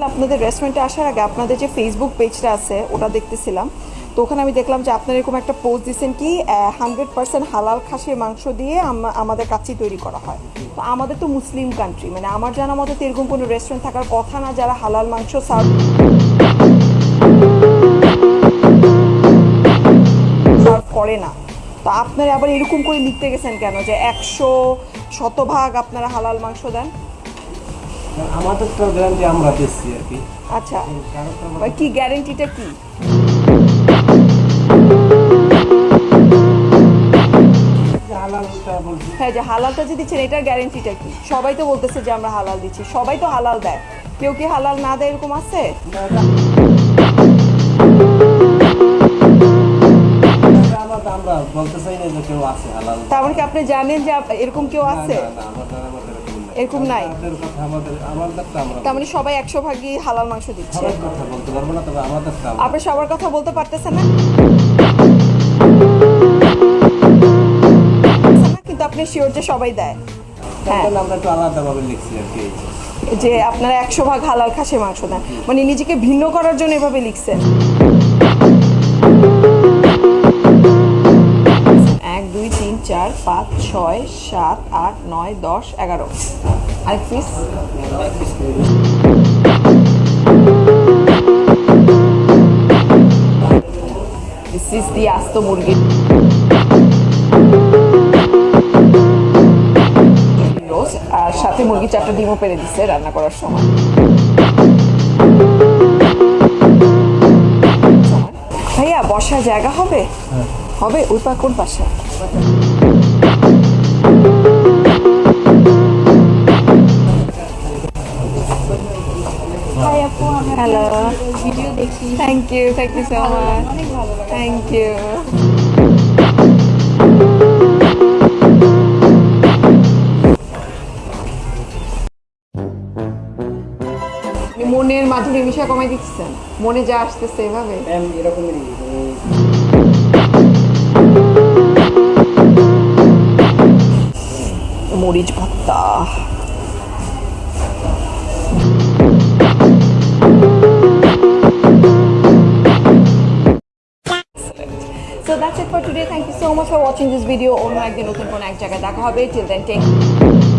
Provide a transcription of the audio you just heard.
আপনাদের রেস্টুরেন্টে আসার আগে আপনাদের যে ফেসবুক পেজটা আছে, ওটা দেখতেছিলাম। তো ওখানে আমি দেখলাম যে আপনারা এরকম একটা পোস্ট দিচ্ছেন কি হান্ড্রেড পার্সেন্ট হালাল খাসির মাংস দিয়ে আমাদের কাচ্চি তৈরি করা হয়। তো আমাদের তো মুসলিম কান্ট্রি মানে আমার জানা মতো এরকম কোনো রেস্টুরেন্ট থাকার কথা না, যারা হালাল মাংস সার্ভ সার্ভ করে না। তো আপনারা আবার এরকম করে লিখতে গেছেন কেন যে একশো শতভাগ আপনারা হালাল মাংস দেন? আমাদের গ্যারান্টি আমরা দিচ্ছি আর কি। আচ্ছা কি গ্যারেন্টিটা কি? হ্যাঁ যে হালালটা যে দিচ্ছেন এটার গ্যারেন্টিটা কি? সবাই তো বলতেছে যে আমরা হালাল দিচ্ছি সবাই তো হালাল দেয়। কেউ কি হালাল না দেয় এরকম আছে? তার মানে কি আপনি জানেন যে এরকম কেউ আছে? এরকম নাই। তার মানে সবাই একশো ভাগই হালাল মাংস দিচ্ছে। আপনি সবার কথা বলতে পারতেছেন না? কিন্তু আপনি শিওর যে সবাই দেয়। হ্যাঁ। আমরা একটু আলাদাভাবে লিখছি আর কি যে আপনারা একশো ভাগ হালাল খাসির মাংস দেন। মানে নিজেকে ভিন্ন করার জন্য এভাবে লিখছেন। চার পাঁচ ছয় সাত আট নয় দশ এগারো। আর পিস দিস ইজ দি আস্ত মুরগি রোজ আর সাথে মুরগি চারটা ডিমও পেরে দিচ্ছে রান্না করার সময়। ভাইয়া বসার জায়গা হবে? হবে? ওই পা কোন পাশে? হ্যালো ভিডিও দেখি thank you thank you so much thank you মনের মাধুরী মিশা কমাই দিচ্ছেন। মনে যা আসতেছে এভাবে। এরকমই মরিচ ভর্তা। Thank you so much for watching this video. অন্য একদিন নতুন কোনো এক জায়গায় দেখা হবে. Till then, take